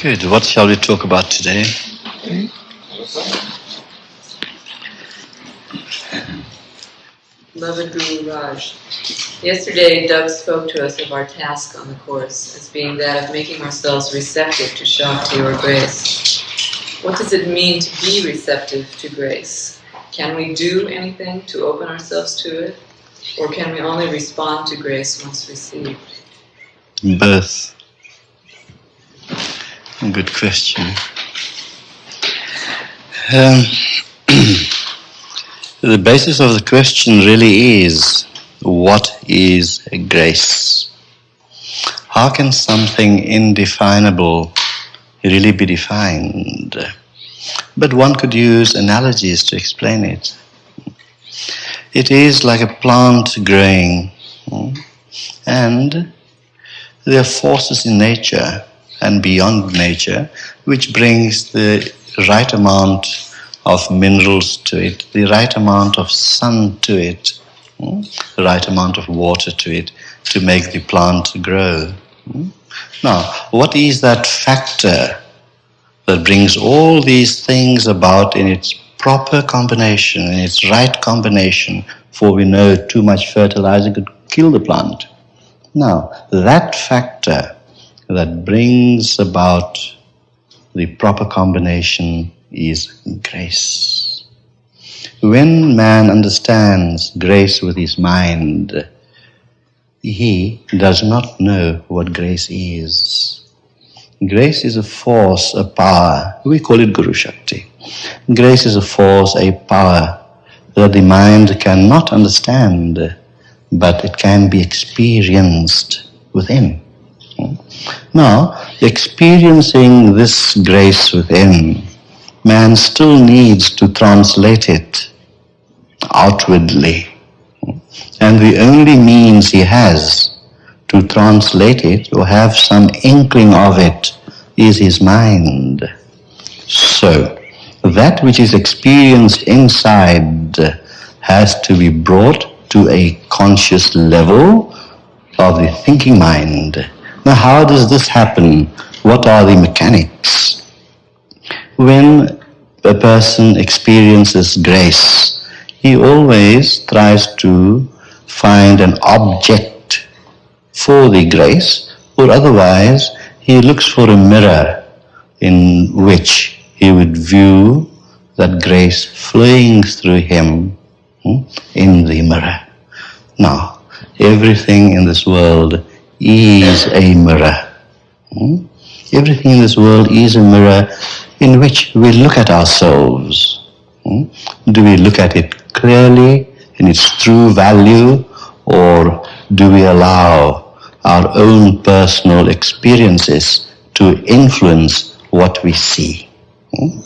Good. What shall we talk about today? Beloved Guru Raj, yesterday Doug spoke to us of our task on the Course as being that of making ourselves receptive to Shakti or grace. What does it mean to be receptive to grace? Can we do anything to open ourselves to it? Or can we only respond to grace once received? Both. Good question. Um, the basis of the question really is what is grace? How can something indefinable really be defined? But one could use analogies to explain it. It is like a plant growing, and there are forces in nature and beyond nature which brings the right amount of minerals to it, the right amount of sun to it, hmm, the right amount of water to it to make the plant grow. Hmm. Now, what is that factor that brings all these things about in its proper combination, in its right combination, for we know too much fertilizer could kill the plant. Now, that factor that brings about the proper combination is grace. When man understands grace with his mind, he does not know what grace is. Grace is a force, a power. We call it Guru Shakti. Grace is a force, a power that the mind cannot understand, but it can be experienced within. Now, experiencing this grace within, man still needs to translate it outwardly. And the only means he has to translate it or have some inkling of it is his mind. So, that which is experienced inside has to be brought to a conscious level of the thinking mind. Now, how does this happen? What are the mechanics? When a person experiences grace, he always tries to find an object for the grace, or otherwise he looks for a mirror in which he would view that grace flowing through him hmm, in the mirror. Now, everything in this world is a mirror. Hmm? Everything in this world is a mirror in which we look at ourselves. Hmm? Do we look at it clearly in its true value or do we allow our own personal experiences to influence what we see? Hmm?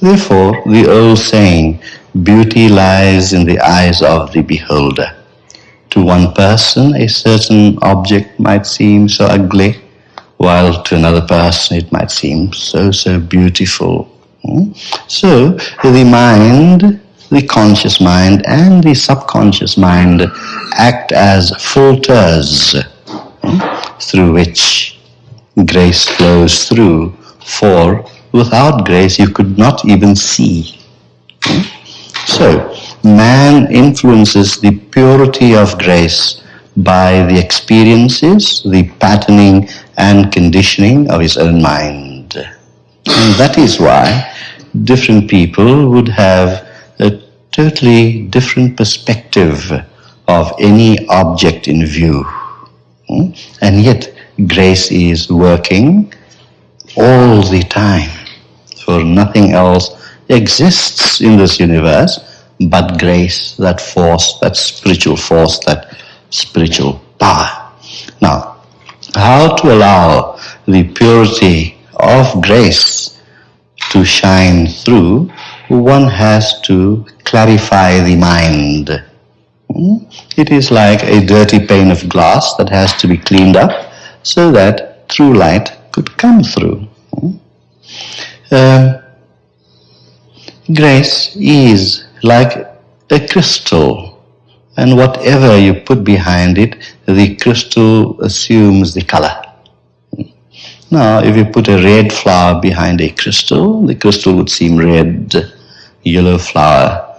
Therefore, the old saying, beauty lies in the eyes of the beholder. To one person, a certain object might seem so ugly, while to another person it might seem so, so beautiful. Hmm? So, the mind, the conscious mind and the subconscious mind act as filters hmm, through which grace flows through. For without grace, you could not even see. Hmm? So, man influences the purity of grace by the experiences, the patterning and conditioning of his own mind. And that is why different people would have a totally different perspective of any object in view. Hmm? And yet grace is working all the time, for nothing else exists in this universe but grace, that force, that spiritual force, that spiritual power. Now, how to allow the purity of grace to shine through, one has to clarify the mind. Hmm? It is like a dirty pane of glass that has to be cleaned up so that true light could come through. Uh, grace is like a crystal and whatever you put behind it, the crystal assumes the color. Now, if you put a red flower behind a crystal, the crystal would seem red, yellow flower,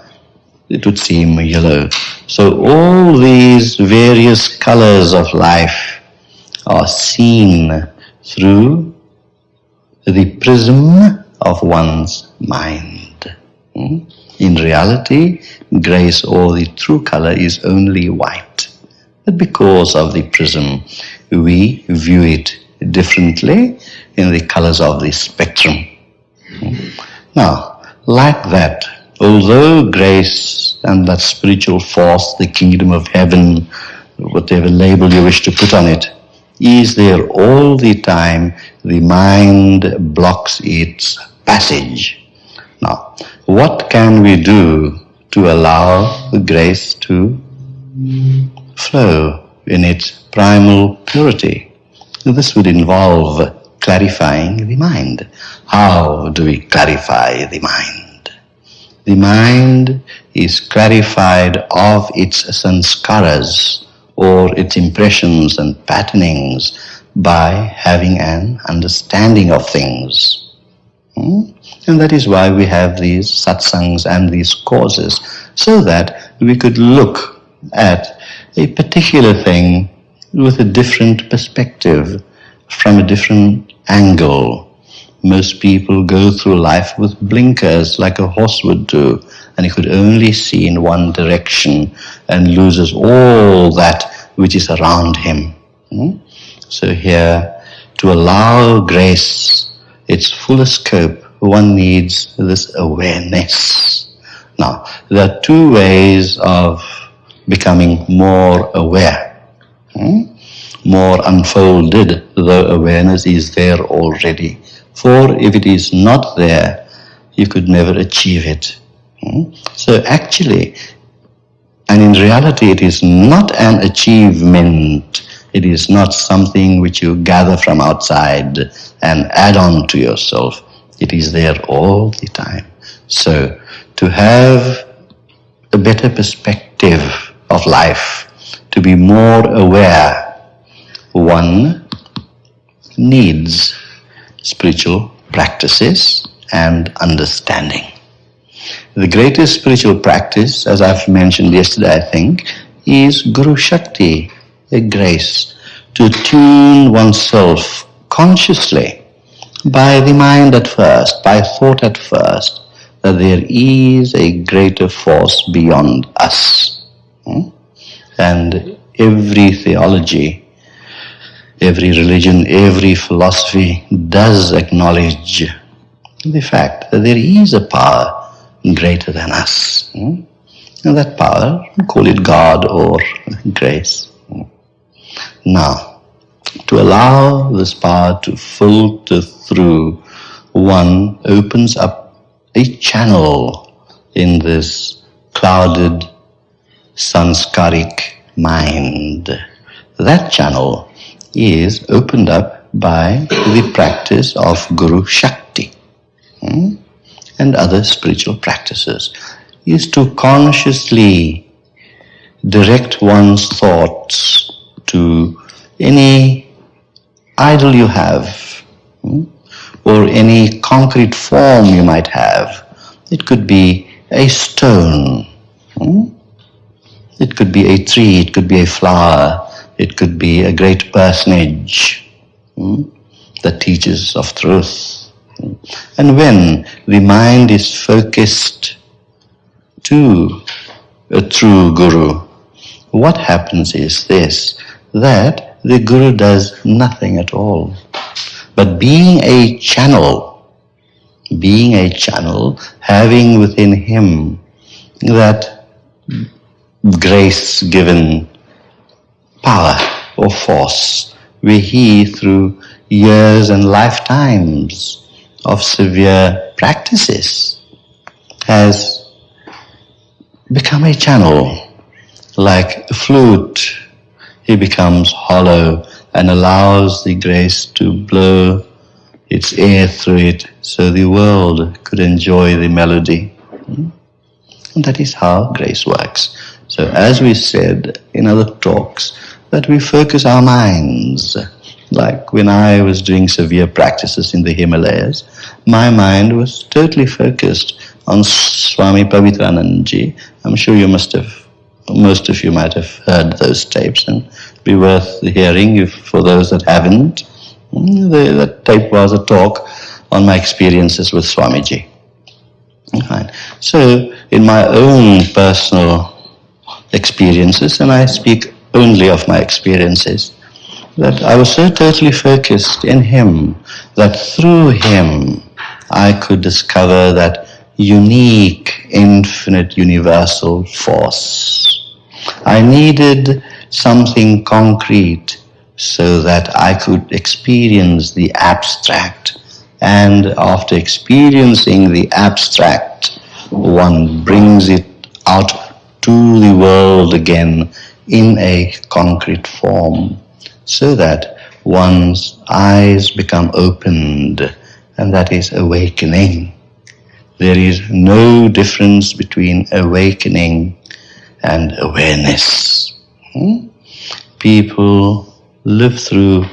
it would seem yellow. So all these various colors of life are seen through the prism of one's mind. Hmm? In reality, grace or the true color is only white. But because of the prism, we view it differently in the colors of the spectrum. Now, like that, although grace and that spiritual force, the kingdom of heaven, whatever label you wish to put on it, is there all the time, the mind blocks its passage. Now, what can we do to allow the grace to flow in its primal purity? This would involve clarifying the mind. How do we clarify the mind? The mind is clarified of its sanskaras or its impressions and patternings by having an understanding of things. Hmm? And that is why we have these satsangs and these courses, so that we could look at a particular thing with a different perspective, from a different angle. Most people go through life with blinkers like a horse would do, and he could only see in one direction and loses all that which is around him. Hmm? So here, to allow grace its fullest scope, one needs this awareness. Now, there are two ways of becoming more aware. Hmm? More unfolded, though awareness is there already. For if it is not there, you could never achieve it. Hmm? So actually, and in reality, it is not an achievement. It is not something which you gather from outside and add on to yourself. It is there all the time. So to have a better perspective of life, to be more aware, one needs spiritual practices and understanding. The greatest spiritual practice, as I've mentioned yesterday, I think, is Guru Shakti, a grace to tune oneself consciously by the mind at first, by thought at first, that there is a greater force beyond us. Hmm? And every theology, every religion, every philosophy does acknowledge the fact that there is a power greater than us. Hmm? And that power, call it God or grace. Now, to allow this power to filter through, one opens up a channel in this clouded sanskaric mind. That channel is opened up by the practice of Guru Shakti. Hmm? and other spiritual practices is to consciously direct one's thoughts to any idol you have hmm, or any concrete form you might have. It could be a stone, hmm, it could be a tree, it could be a flower, it could be a great personage hmm, that teaches of truth. And when the mind is focused to a true guru, what happens is this, that the guru does nothing at all. But being a channel, being a channel, having within him that grace given power or force, where he through years and lifetimes of severe practices has become a channel. Like a flute, it becomes hollow and allows the grace to blow its air through it so the world could enjoy the melody. Hmm? And that is how grace works. So as we said in other talks, that we focus our minds Like when I was doing severe practices in the Himalayas, my mind was totally focused on Swami Pavitranandji. I'm sure you must have, most of you might have heard those tapes and be worth hearing if, for those that haven't. Mm, the, that tape was a talk on my experiences with Swamiji. Fine. So, in my own personal experiences, and I speak only of my experiences, that I was so totally focused in Him that through Him I could discover that unique, infinite, universal force. I needed something concrete so that I could experience the abstract. And after experiencing the abstract, one brings it out to the world again in a concrete form so that one's eyes become opened and that is awakening. There is no difference between awakening and awareness. Hmm? People live through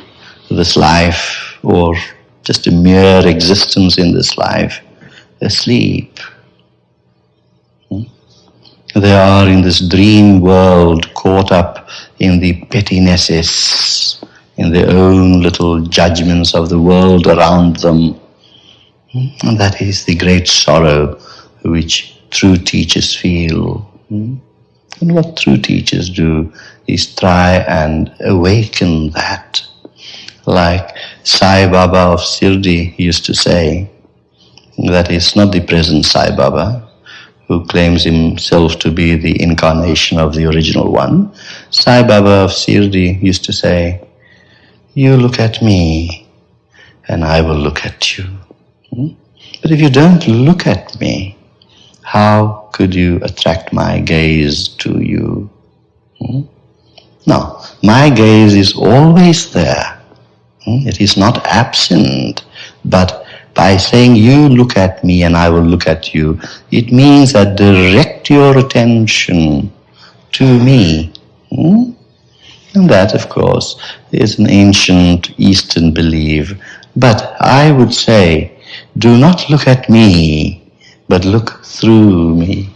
this life or just a mere existence in this life asleep. Hmm? They are in this dream world caught up in the pettinesses, in their own little judgments of the world around them. Hmm? And that is the great sorrow which true teachers feel. Hmm? And what true teachers do is try and awaken that. Like Sai Baba of Shirdi used to say, that is not the present Sai Baba, who claims himself to be the incarnation of the original one. Sai Baba of Shirdi used to say, You look at me, and I will look at you. Hmm? But if you don't look at me, could you attract my gaze to you? Hmm? No, my gaze is always there. Hmm? It is not absent. But by saying, You look at me and I will look at you, it means that direct your attention to me. Hmm? And that, of course, is an ancient Eastern belief. But I would say, do not look at me, but look through me.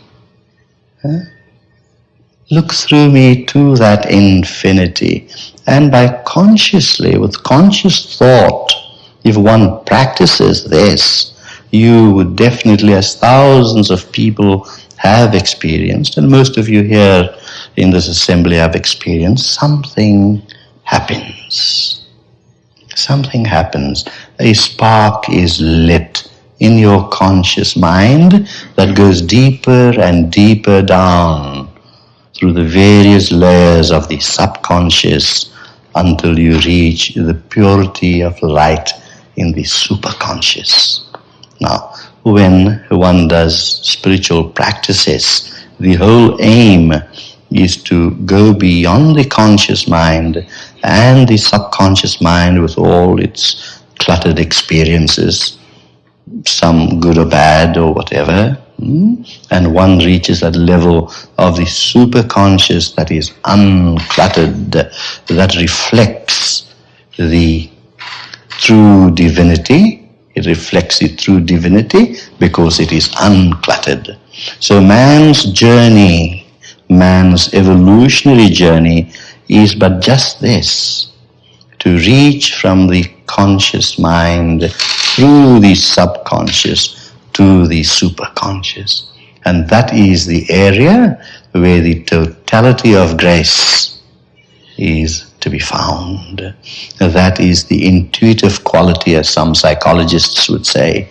Look through me to that infinity. And by consciously, with conscious thought, if one practices this, you would definitely, as thousands of people have experienced, and most of you here in this assembly have experienced, something happens. Something happens. A spark is lit in your conscious mind that goes deeper and deeper down through the various layers of the subconscious until you reach the purity of light in the superconscious. Now, when one does spiritual practices, the whole aim is to go beyond the conscious mind and the subconscious mind with all its cluttered experiences some good or bad or whatever, hmm? and one reaches that level of the superconscious that is uncluttered, that reflects the true divinity. It reflects the true divinity because it is uncluttered. So man's journey, man's evolutionary journey is but just this, to reach from the conscious mind through the subconscious to the superconscious. And that is the area where the totality of grace is to be found. That is the intuitive quality, as some psychologists would say.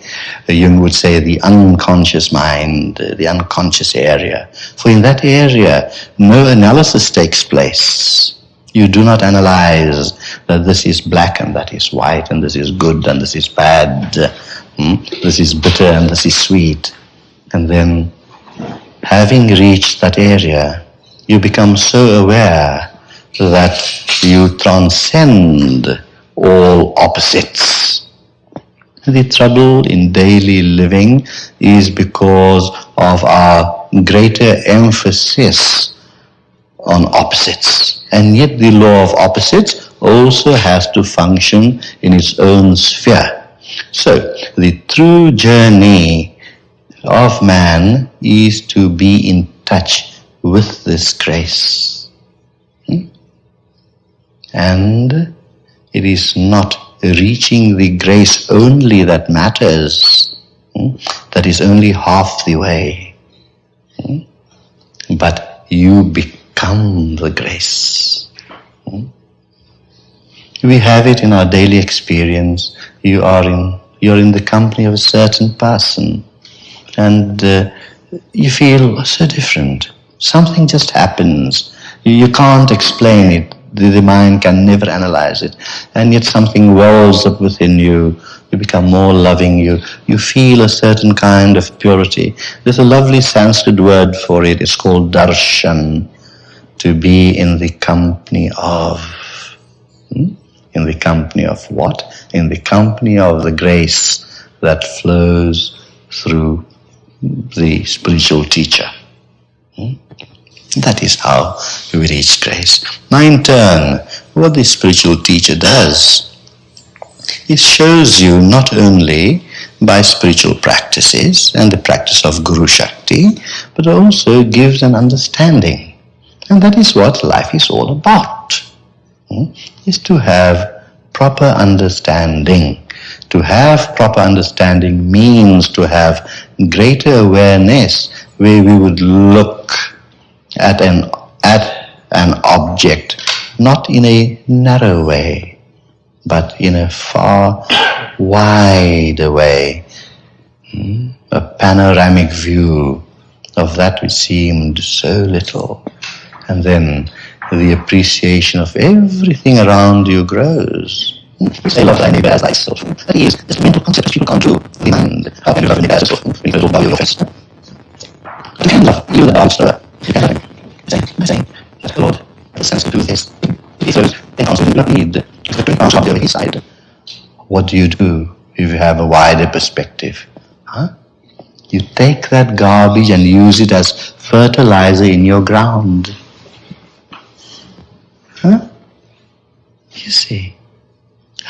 Jung would say the unconscious mind, the unconscious area. For in that area, no analysis takes place. You do not analyze that this is black and that is white and this is good and this is bad. Hmm? This is bitter and this is sweet. And then having reached that area, you become so aware that you transcend all opposites. The trouble in daily living is because of our greater emphasis on opposites. And yet the law of opposites also has to function in its own sphere. So, the true journey of man is to be in touch with this grace. Hmm? And it is not reaching the grace only that matters. Hmm? That is only half the way. Hmm? But you become the grace. We have it in our daily experience. You are in, you're in the company of a certain person and uh, you feel so different. Something just happens. You can't explain it. The, the mind can never analyze it. And yet something wells up within you. You become more loving. You, you feel a certain kind of purity. There's a lovely Sanskrit word for it. It's called darshan. To be in the company of. Hmm? In the company of what? In the company of the grace that flows through the spiritual teacher. Hmm? That is how we reach grace. Now in turn, what the spiritual teacher does, it shows you not only by spiritual practices and the practice of Guru Shakti, but also gives an understanding. And that is what life is all about, hmm? is to have proper understanding. To have proper understanding means to have greater awareness where we would look at an, at an object not in a narrow way, but in a far wider way, hmm? a panoramic view of that which seemed so little. And then the appreciation of everything around you grows. Say love thy neighbor as thyself. That is, this mental concept that people can't do. The mind. How can you love your neighbor as yourself? When you bow your fist. You can love you the thrower. You can love him. Saying, I'm saying that the Lord has sense to do this. If he throws then also do not need to put arms on the other side. What do you do if you have a wider perspective? Huh? You take that garbage and use it as fertilizer in your ground. Huh? You see.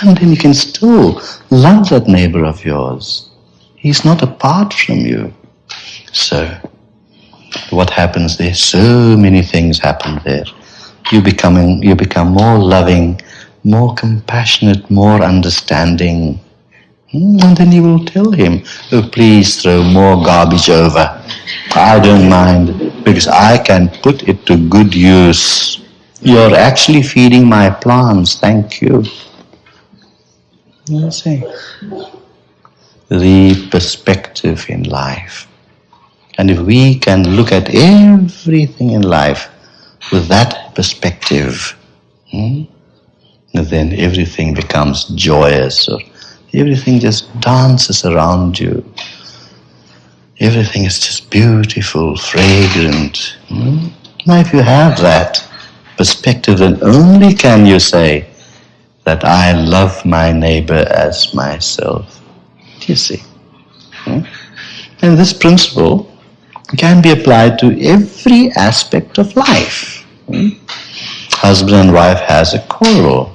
And then you can still love that neighbor of yours. He's not apart from you. So, what happens there? So many things happen there. You becoming, you become more loving, more compassionate, more understanding. Hmm, and then you will tell him, oh, please throw more garbage over. I don't mind because I can put it to good use. You're actually feeding my plants, thank you. You see, the perspective in life. And if we can look at everything in life with that perspective, hmm, then everything becomes joyous or everything just dances around you. Everything is just beautiful, fragrant. Hmm? Now if you have that, perspective, then only can you say that I love my neighbor as myself. Do you see? Hmm? And this principle can be applied to every aspect of life. Hmm? Husband and wife has a quarrel.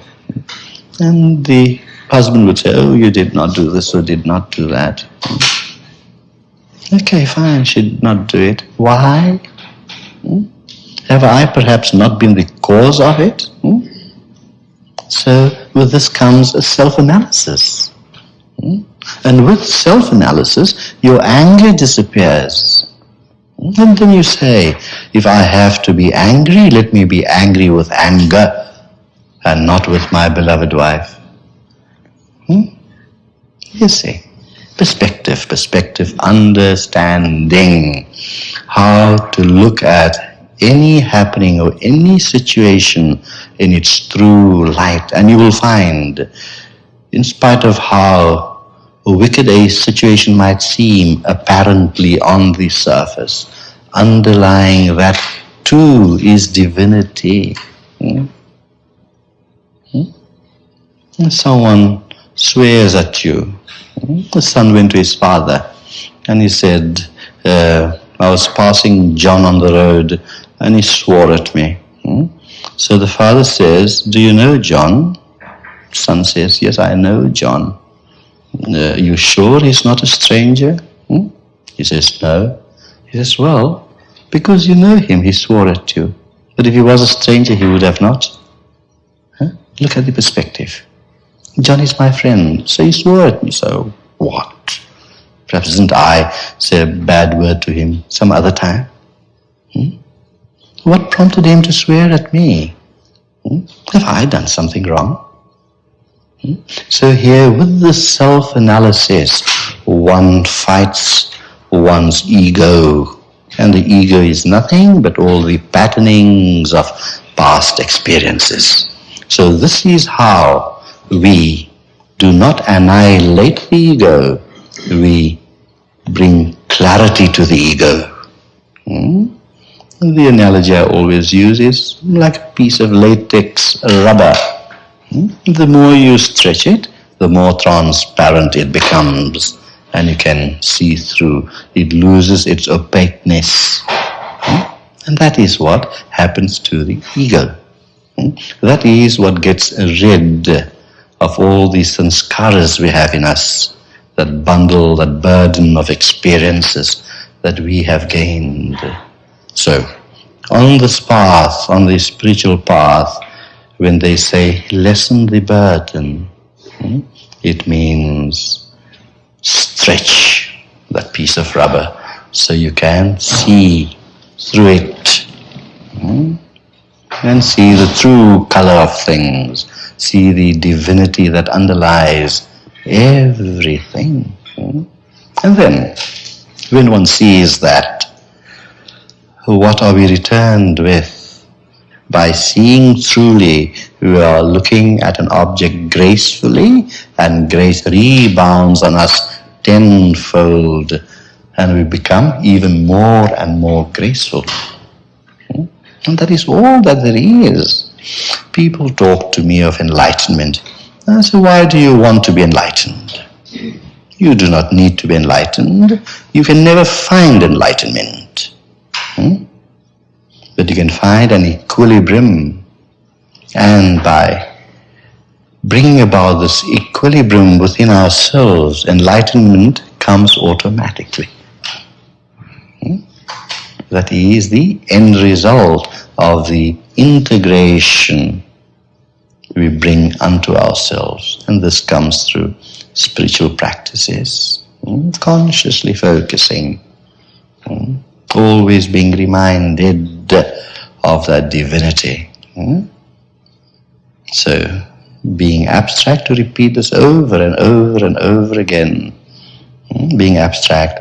And the husband would say, oh, you did not do this or did not do that. Hmm? Okay, fine, she did not do it. Why? Have I perhaps not been the cause of it? Hmm? So with this comes a self-analysis. Hmm? And with self-analysis, your anger disappears. Hmm? And then you say, if I have to be angry, let me be angry with anger and not with my beloved wife. Hmm? You see, perspective, perspective, understanding how to look at any happening or any situation in its true light. And you will find, in spite of how wicked a situation might seem apparently on the surface, underlying that too is divinity. Hmm? Hmm? Someone swears at you. Hmm? The son went to his father and he said, uh, I was passing John on the road and he swore at me. Hmm? So the father says, Do you know John? Son says, Yes, I know John. Uh, you sure he's not a stranger? Hmm? He says, No. He says, Well, because you know him, he swore at you. But if he was a stranger, he would have not. Huh? Look at the perspective. John is my friend, so he swore at me, so what? Perhaps didn't I say a bad word to him some other time? Hmm? What prompted him to swear at me? Hmm? Have I done something wrong? Hmm? So here with the self-analysis, one fights one's ego. And the ego is nothing but all the patternings of past experiences. So this is how we do not annihilate the ego, we bring clarity to the ego. Hmm? The analogy I always use is like a piece of latex rubber. Hmm? The more you stretch it, the more transparent it becomes and you can see through. It loses its opaqueness. Hmm? And that is what happens to the ego. Hmm? That is what gets rid of all these sanskaras we have in us, that bundle, that burden of experiences that we have gained. So, on this path, on the spiritual path, when they say lessen the burden, hmm, it means stretch that piece of rubber so you can see through it hmm, and see the true color of things, see the divinity that underlies everything. hmm. And then, when one sees that, what are we returned with? By seeing truly, we are looking at an object gracefully, and grace rebounds on us tenfold, and we become even more and more graceful. Hmm? And that is all that there is. People talk to me of enlightenment. I say, why do you want to be enlightened? You do not need to be enlightened. You can never find enlightenment. Hmm? But you can find an equilibrium. And by bringing about this equilibrium within ourselves, enlightenment comes automatically. Hmm? That is the end result of the integration we bring unto ourselves. And this comes through spiritual practices, hmm? consciously focusing, hmm? Always being reminded of that divinity. Hmm? So, being abstract, to repeat this over and over and over again. Hmm? Being abstract,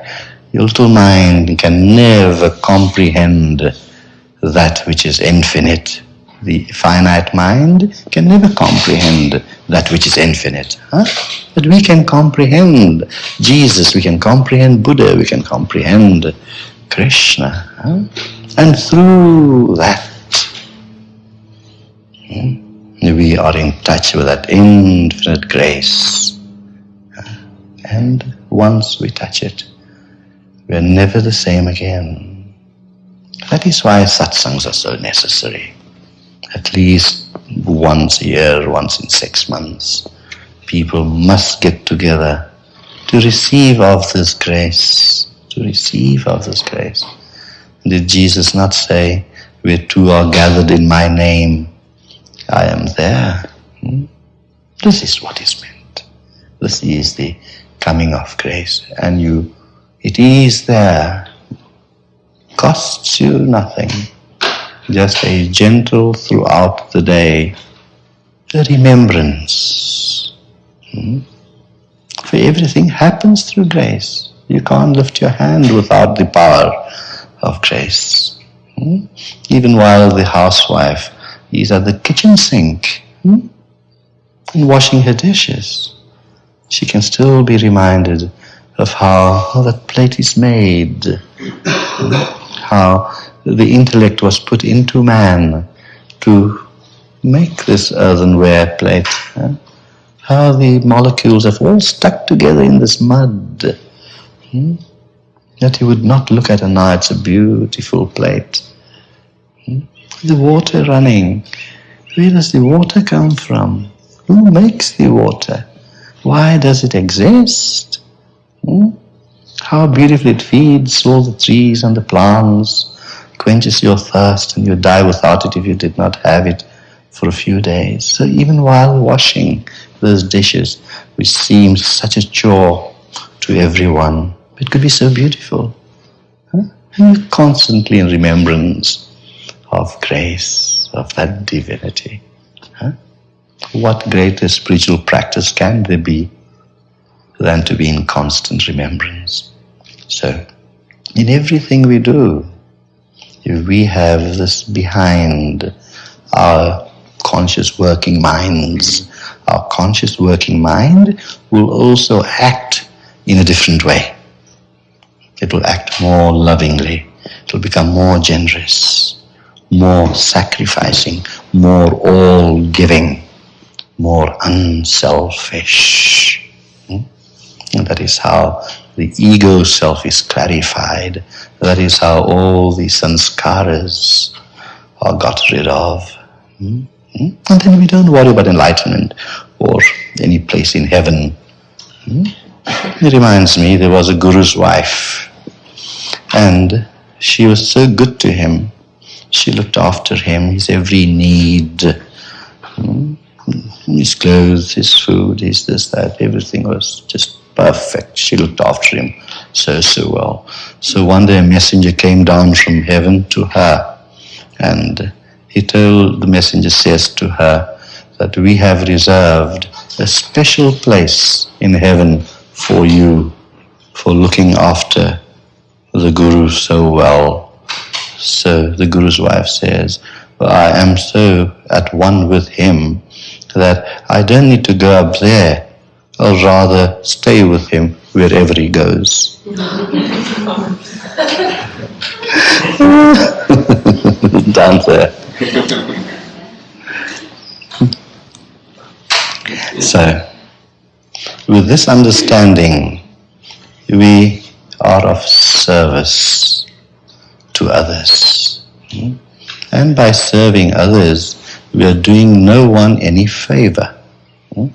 your little mind can never comprehend that which is infinite. The finite mind can never comprehend that which is infinite. Huh? But we can comprehend Jesus, we can comprehend Buddha, we can comprehend Krishna. And through that, we are in touch with that infinite grace. And once we touch it, we are never the same again. That is why satsangs are so necessary. At least once a year, once in six months, people must get together to receive of this grace, receive of this grace. Did Jesus not say, where two are gathered in my name, I am there? Hmm? This is what is meant. This is the coming of grace. And you, it is there. Costs you nothing. Just a gentle throughout the day the remembrance. Hmm? For everything happens through grace. You can't lift your hand without the power of grace. Hmm? Even while the housewife is at the kitchen sink hmm? and washing her dishes, she can still be reminded of how, that plate is made, hmm? how the intellect was put into man to make this earthenware plate. huh? How the molecules have all stuck together in this mud. Hmm? That he would not look at and now it's a beautiful plate. Hmm? The water running. Where does the water come from? Who makes the water? Why does it exist? Hmm? How beautifully it feeds all the trees and the plants, quenches your thirst, and you die without it if you did not have it for a few days. So even while washing those dishes, which seems such a chore to everyone, it could be so beautiful. Huh? And constantly in remembrance of grace, of that divinity. Huh? What greater spiritual practice can there be than to be in constant remembrance? So, in everything we do, if we have this behind our conscious working minds, our conscious working mind will also act in a different way. It will act more lovingly. It will become more generous, more sacrificing, more all giving, more unselfish. Hmm? And that is how the ego self is clarified. That is how all the sanskaras are got rid of. Hmm? Hmm? And then we don't worry about enlightenment or any place in heaven. It reminds me, there was a guru's wife and she was so good to him. She looked after him, his every need. Hmm? His clothes, his food, his this, that, everything was just perfect. She looked after him so, so well. So one day a messenger came down from heaven to her and he told, the messenger says to her that we have reserved a special place in heaven for you for looking after the Guru so well. So the Guru's wife says, I am so at one with him that I don't need to go up there. I'll rather stay with him wherever he goes. Down there. So, with this understanding, we are of service to others. Hmm? And by serving others, we are doing no one any favor. Hmm?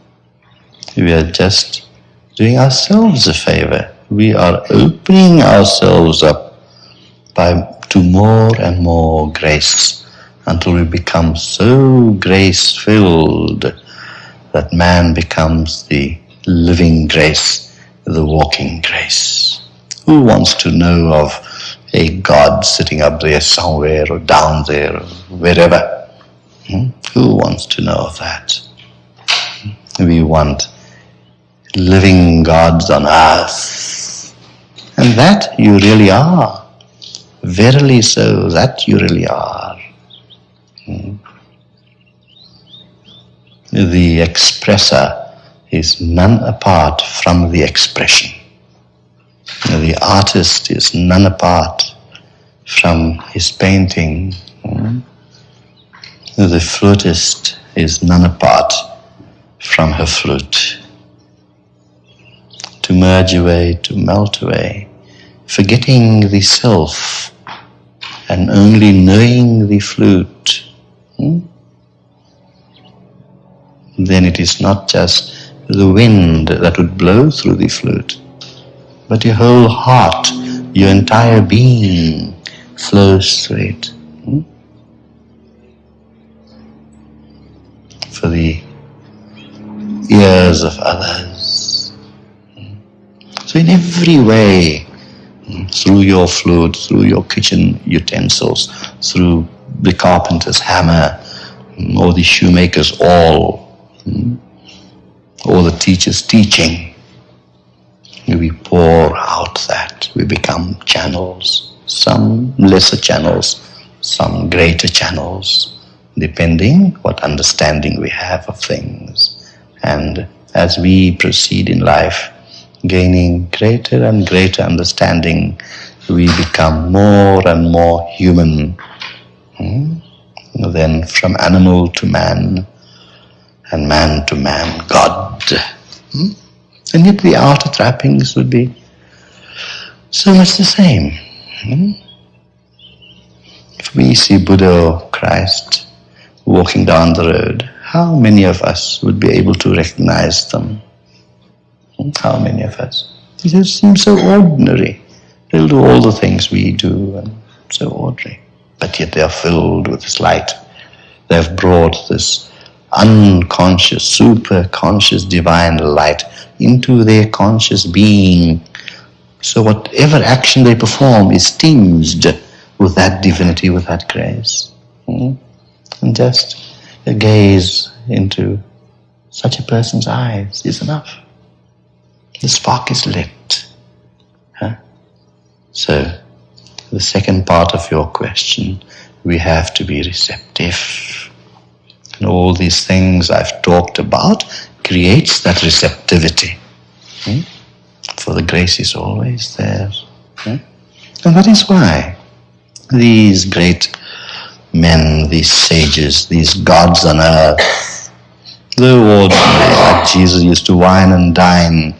We are just doing ourselves a favor. We are opening ourselves up by to more and more grace until we become so grace filled that man becomes the living grace, the walking grace. Who wants to know of a God sitting up there somewhere or down there or wherever? Hmm? Who wants to know of that? We want living gods on earth. And that you really are. Verily so, that you really are. Hmm? The expresser is none apart from the expression. The artist is none apart from his painting. The flutist is none apart from her flute. To merge away, to melt away, forgetting the self and only knowing the flute. Hmm? Then it is not just the wind that would blow through the flute, but your whole heart, your entire being flows through it. Hmm? For the ears of others. Hmm? So in every way, hmm, through your flute, through your kitchen utensils, through the carpenter's hammer, or the shoemaker's awl, or the teacher's teaching. We pour out that. We become channels, some lesser channels, some greater channels, depending what understanding we have of things. And as we proceed in life, gaining greater and greater understanding, we become more and more human. Hmm? Then from animal to man, and man to man, God. Hmm? And yet the outer trappings would be so much the same. Hmm? If we see Buddha or Christ walking down the road, how many of us would be able to recognize them? How many of us? They just seem so ordinary. They'll do all the things we do and so ordinary. But yet they are filled with this light. They have brought this unconscious, super conscious divine light into their conscious being. So whatever action they perform is tinged with that divinity, with that grace. Hmm? And just a gaze into such a person's eyes is enough. The spark is lit. Huh? So, the second part of your question, we have to be receptive. And all these things I've talked about creates that receptivity. Hmm? For the grace is always there. Hmm? And that is why these great men, these sages, these gods on earth, the ordinary, like Jesus used to wine and dine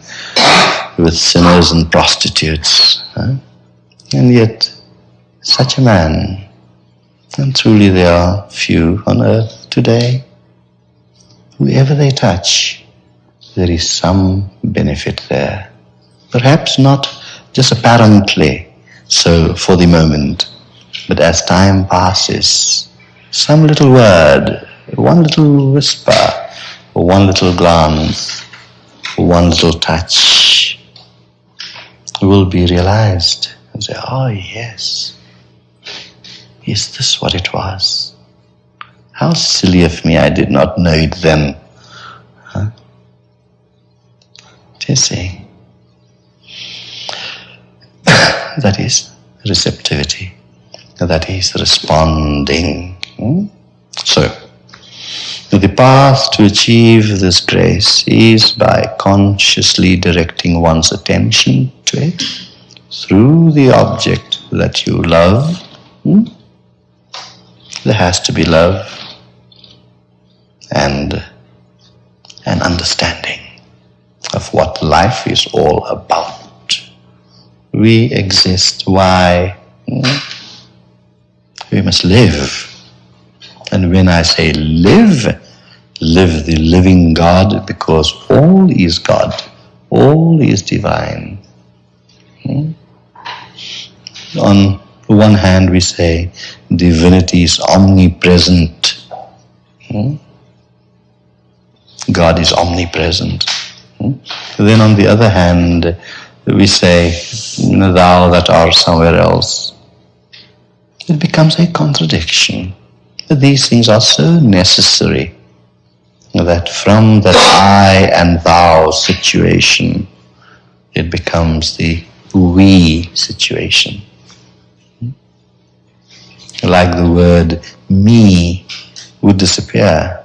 with sinners and prostitutes. Huh? And yet, such a man, and truly there are few on earth today, whoever they touch, there is some benefit there. Perhaps not just apparently so for the moment, but as time passes, some little word, one little whisper, or one little glance, or one little touch will be realized and say, oh yes, is this what it was? How silly of me I did not know it then. Huh? Do that is receptivity. That is responding. Hmm? So, the path to achieve this grace is by consciously directing one's attention to it through the object that you love. Hmm? There has to be love and an understanding of what life is all about. We exist. Why? Hmm? We must live. And when I say live, live the living God because all is God, all is divine. Hmm? On one hand, we say divinity is omnipresent. Hmm? God is omnipresent. Hmm? Then on the other hand, we say, thou that art somewhere else. It becomes a contradiction. These things are so necessary that from that I and thou situation, it becomes the we situation. Like the word me would disappear.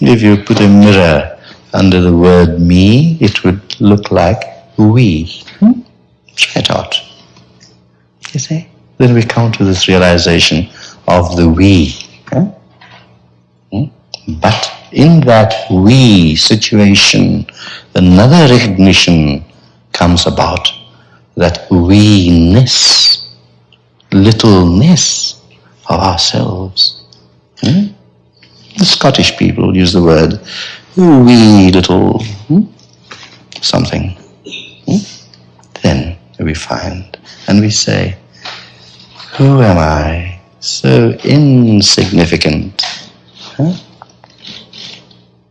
If you put a mirror under the word me, it would look like we. Try it out. You see? Then we come to this realization of the we. But in that we situation, another recognition comes about that we-ness, littleness of ourselves. Hmm? The Scottish people use the word wee little hmm? something. Hmm? Then we find and we say, who am I? So insignificant huh?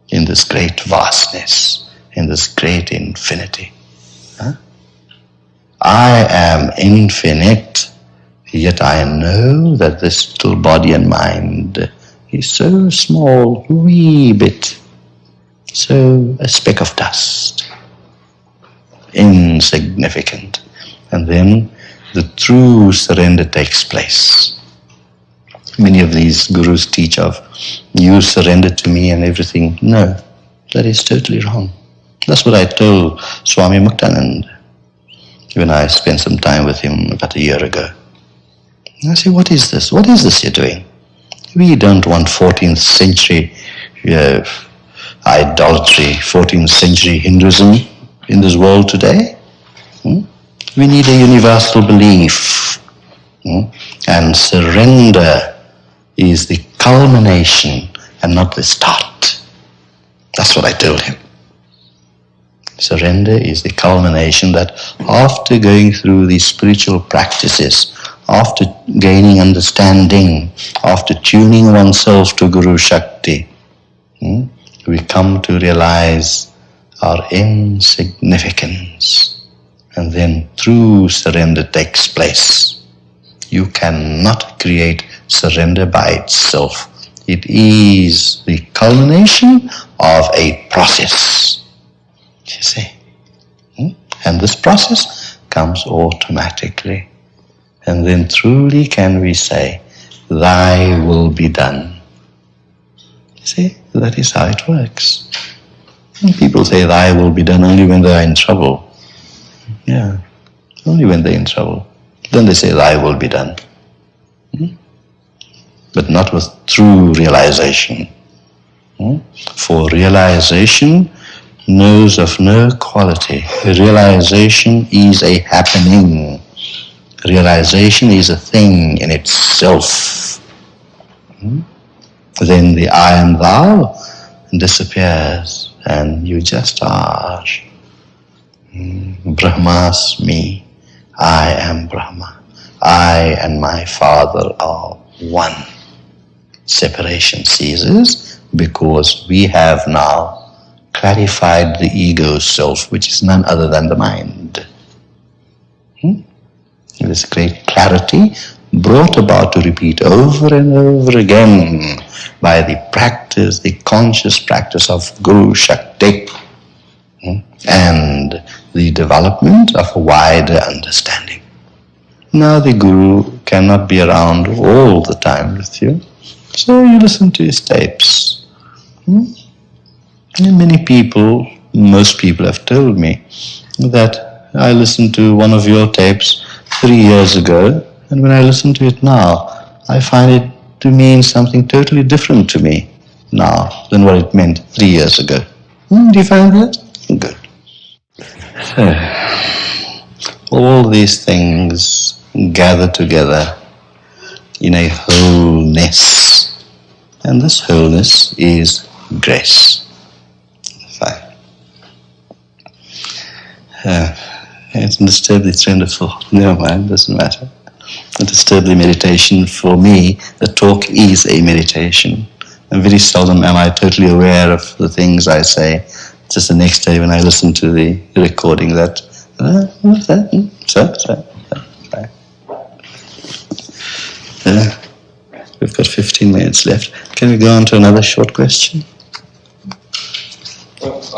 in this great vastness, in this great infinity. Huh? I am infinite, yet I know that this little body and mind is so small, wee bit, so a speck of dust, insignificant. And then the true surrender takes place. Many of these gurus teach of, you surrender to me and everything. No, that is totally wrong. That's what I told Swami Muktanand when I spent some time with him about a year ago. I say, what is this? What is this you're doing? We don't want 14th century uh, idolatry, 14th century Hinduism in this world today. Hmm? We need a universal belief hmm? and surrender is the culmination and not the start. That's what I told him. Surrender is the culmination that after going through these spiritual practices, after gaining understanding, after tuning oneself to Guru Shakti, hmm, we come to realize our insignificance. And then true surrender takes place. You cannot create surrender by itself. It is the culmination of a process. You see? Hmm? And this process comes automatically. And then truly can we say, Thy will be done. See, that is how it works. And people say, Thy will be done only when they are in trouble. Yeah, only when they're in trouble. Then they say, Thy will be done. Hmm? But not with true realization. Hmm? For realization knows of no quality. Realization is a happening. Realization is a thing in itself. Hmm? Then the I am thou disappears and you just are. Hmm? Brahmasmi, I am Brahma. I and my Father are one. Separation ceases because we have now clarified the ego self, which is none other than the mind. This great clarity brought about to repeat over and over again by the practice, the conscious practice of Guru Shakti hmm? and the development of a wider understanding. Now the Guru cannot be around all the time with you, so you listen to his tapes. Hmm? Many people, most people have told me that I listened to one of your tapes three years ago, and when I listen to it now, I find it to mean something totally different to me now than what it meant three years ago. Hmm, do you find that? Good. So, all these things gather together in a wholeness, and this wholeness is grace. Uh, it disturbed the train of thought. Never mind, doesn't matter. It disturbed the meditation. For me, the talk is a meditation. And very seldom am I totally aware of the things I say. Just the next day when I listen to the recording that, uh, so, so, so. Uh, we've got 15 minutes left. Can we go on to another short question?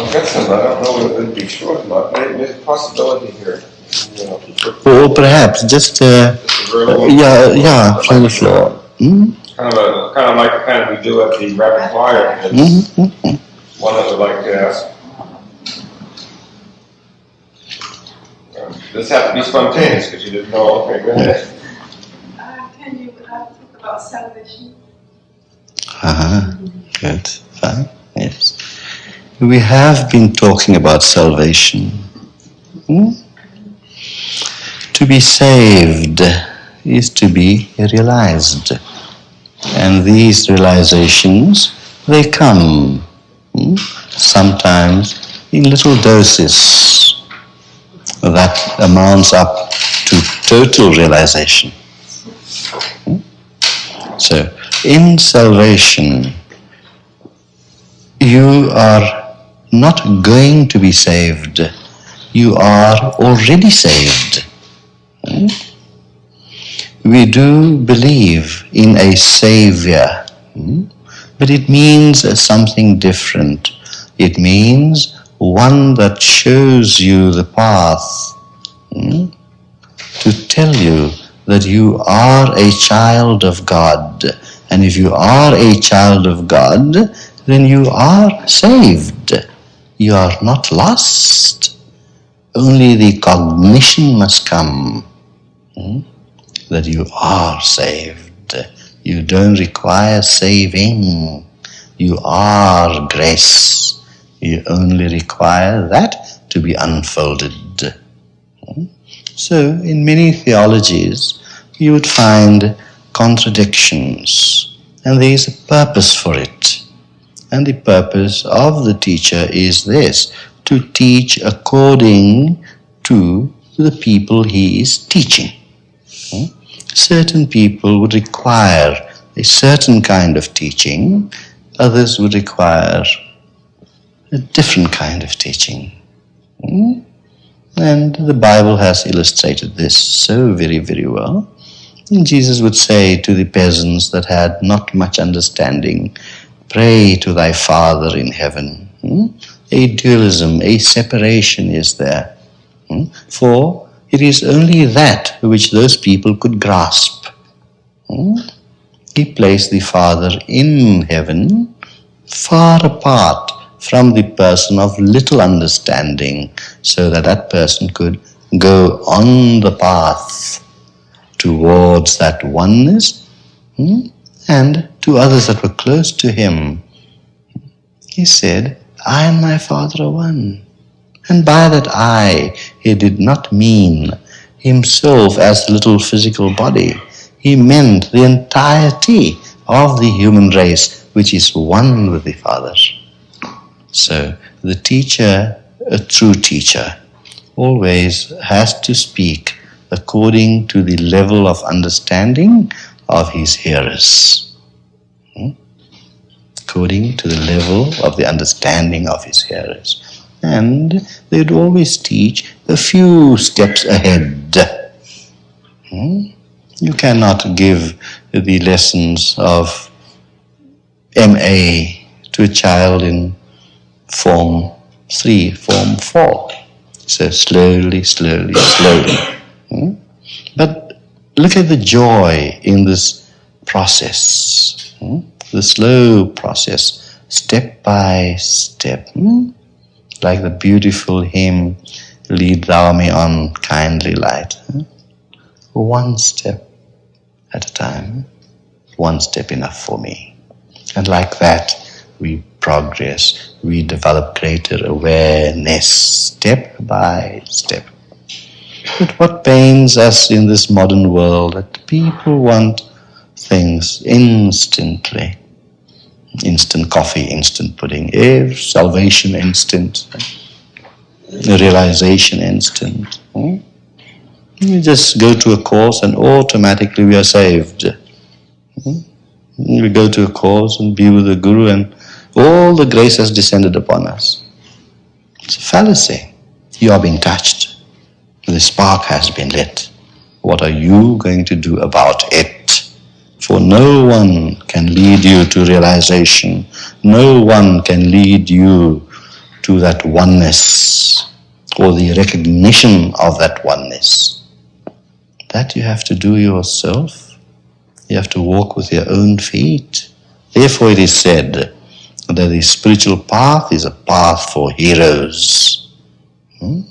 Well, I've got some, I don't know if it'd be short enough, Maybe there's a possibility here. you know, to Or perhaps just, uh, just a uh, little- yeah, yeah, from the floor. Hmm? Kind of a, kind of like the kind we do at the rapid fire, It's Mhm, mhm. one that would like to ask. Uh, This has to be spontaneous, because you didn't know, okay, go ahead. Uh, Can you uh, talk about salvation? Uh-huh. Good. Fine. Yes. We have been talking about salvation. Hmm? To be saved is to be realized. And these realizations, they come hmm, sometimes in little doses that amounts up to total realization. Hmm? So, in salvation, you are not going to be saved, you are already saved. We do believe in a Savior, hmm? but it means something different. It means one that shows you the path hmm? to tell you that you are a child of God. And if you are a child of God, then you are saved. You are not lost. Only the cognition must come hmm, that you are saved. You don't require saving. You are grace. You only require that to be unfolded. Hmm? So, in many theologies, you would find contradictions. And there is a purpose for it. And the purpose of the teacher is this to teach according to the people he is teaching. Hmm? Certain people would require a certain kind of teaching, others would require a different kind of teaching. Hmm? And the Bible has illustrated this so very, very well. And Jesus would say to the peasants that had not much understanding, Pray to thy Father in heaven. Hmm? A dualism, a separation is there. Hmm? For it is only that which those people could grasp. Hmm? He placed the Father in heaven, far apart from the person of little understanding, so that that person could go on the path towards that oneness hmm, and to others that were close to him. He said, I and my Father are one. And by that I, he did not mean himself as the little physical body. He meant the entirety of the human race, which is one with the Father. So the teacher, a true teacher, always has to speak according to the level of understanding of his hearers. Hmm? According to the level of the understanding of his hearers. And they'd always teach a few steps ahead. Hmm? You cannot give the lessons of MA to a child in form 3, form 4. So slowly, slowly, slowly. Hmm? But look at the joy in this process, hmm? the slow process, step by step. Hmm? Like the beautiful hymn, Lead Thou Me On, Kindly Light. Hmm? One step at a time, one step enough for me. And like that, we progress, we develop greater awareness step by step. But what pains us in this modern world that people want things instantly. Instant coffee, instant pudding, eh, salvation instant, realization instant. Hmm? You just go to a course and automatically we are saved. Hmm? We go to a course and be with the Guru and all the grace has descended upon us. It's a fallacy. You are being touched. The spark has been lit. What are you going to do about it? For no one can lead you to realization. No one can lead you to that oneness or the recognition of that oneness. That you have to do yourself. You have to walk with your own feet. Therefore it is said, that the spiritual path is a path for heroes. Hmm?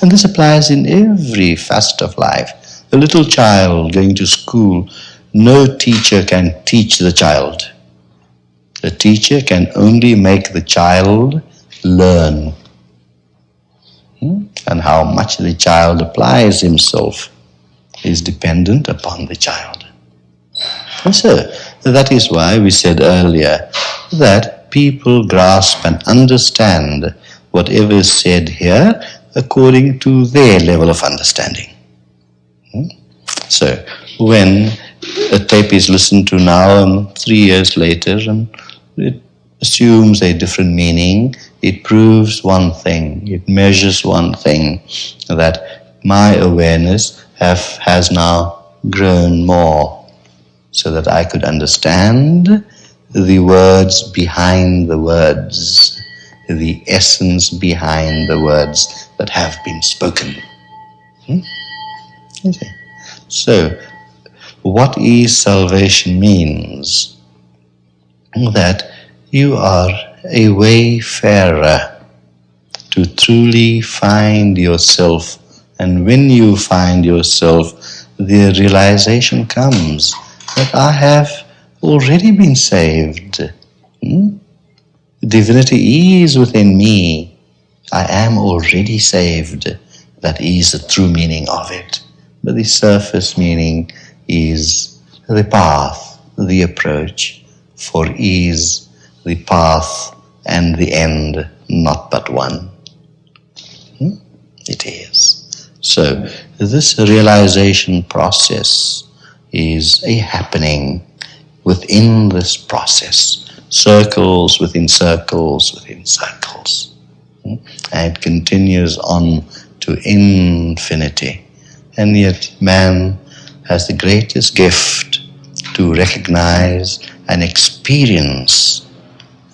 And this applies in every facet of life. A little child going to school, no teacher can teach the child. The teacher can only make the child learn. Hmm? And how much the child applies himself is dependent upon the child. And so, that is why we said earlier that people grasp and understand whatever is said here according to their level of understanding. Hmm? So, when a tape is listened to now and three years later and it assumes a different meaning, it proves one thing, it measures one thing, that my awareness have, has now grown more so that I could understand the words behind the words, the essence behind the words that have been spoken. Hmm? Okay. So, what is salvation means that you are a wayfarer to truly find yourself and when you find yourself the realization comes that I have already been saved. Hmm? Divinity is within me. I am already saved. That is the true meaning of it. But the surface meaning is the path, the approach, For is the path and the end not but one? Hmm? It is. So, this realization process is a happening within this process, circles within circles within circles. Hmm? And it continues on to infinity. And yet, man has the greatest gift to recognize and experience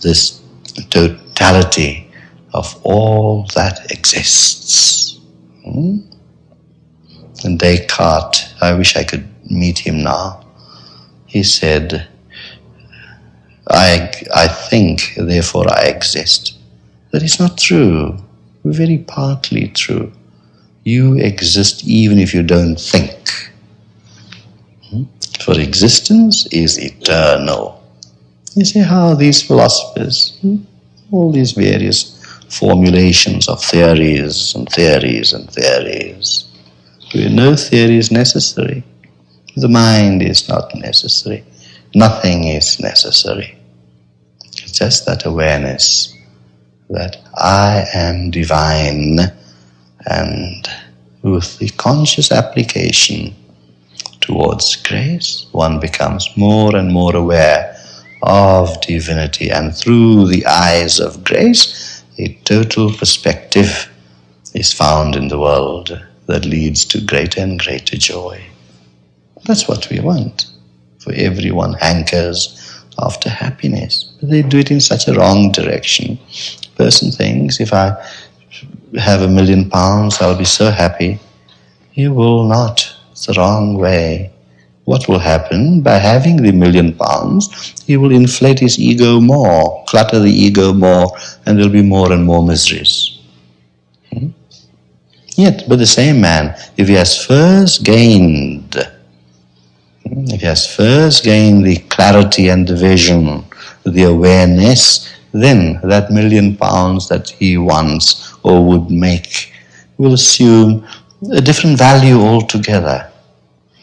this totality of all that exists. Hmm? And Descartes, I wish I could meet him now. He said, I, I think, therefore I exist. That is not true, very partly true. You exist even if you don't think. Hmm? For existence is eternal. You see how these philosophers, hmm, all these various formulations of theories and theories and theories, no theory is necessary. The mind is not necessary. Nothing is necessary. It's just that awareness that I am divine and with the conscious application towards grace, one becomes more and more aware of divinity and through the eyes of grace, a total perspective is found in the world that leads to greater and greater joy. That's what we want. For everyone hankers after happiness. But they do it in such a wrong direction. Person thinks if I have a million pounds, I'll be so happy. You will not. It's the wrong way. What will happen? By having the million pounds, he will inflate his ego more, clutter the ego more, and there'll be more and more miseries. Hmm? Yet, but the same man, if he has first gained if he has first gained the clarity and the vision, the awareness, then that million pounds that he wants or would make will assume a different value altogether.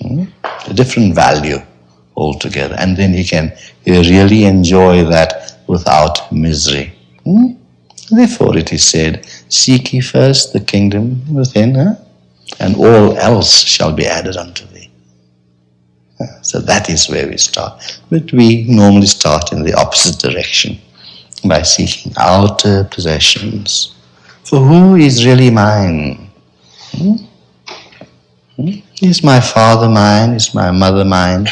Hmm? A different value altogether. And then he can really enjoy that without misery. Hmm? Therefore it is said, Seek ye first the kingdom within, huh? and all else shall be added unto so that is where we start. But we normally start in the opposite direction by seeking outer possessions. For who is really mine? Hmm? Hmm? Is my father mine? Is my mother mine?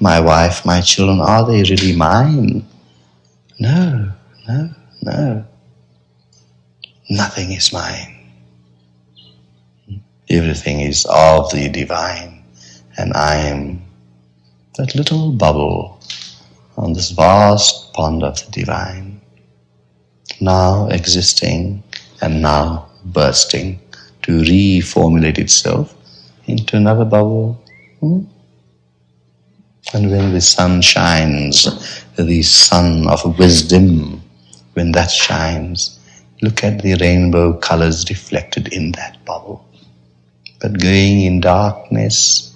My wife, my children, are they really mine? No, no, no. Nothing is mine. Everything is of the divine, and I am that little bubble on this vast pond of the divine, now existing and now bursting to reformulate itself into another bubble. Hmm? And when the sun shines, the sun of wisdom, when that shines, look at the rainbow colors reflected in that bubble. But going in darkness,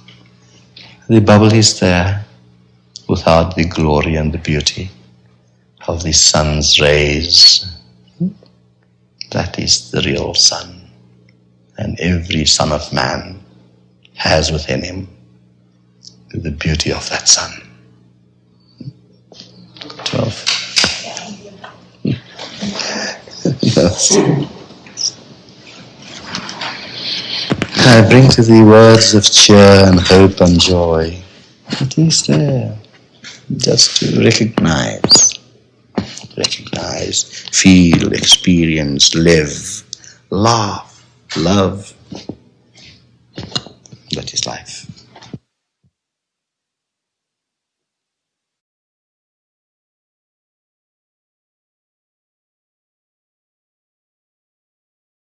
the bubble is there without the glory and the beauty of the sun's rays. That is the real sun. And every son of man has within him the beauty of that sun. 12. I bring to thee words of cheer and hope and joy. It is there, just to recognize, recognize, feel, experience, live, laugh, love. That is life.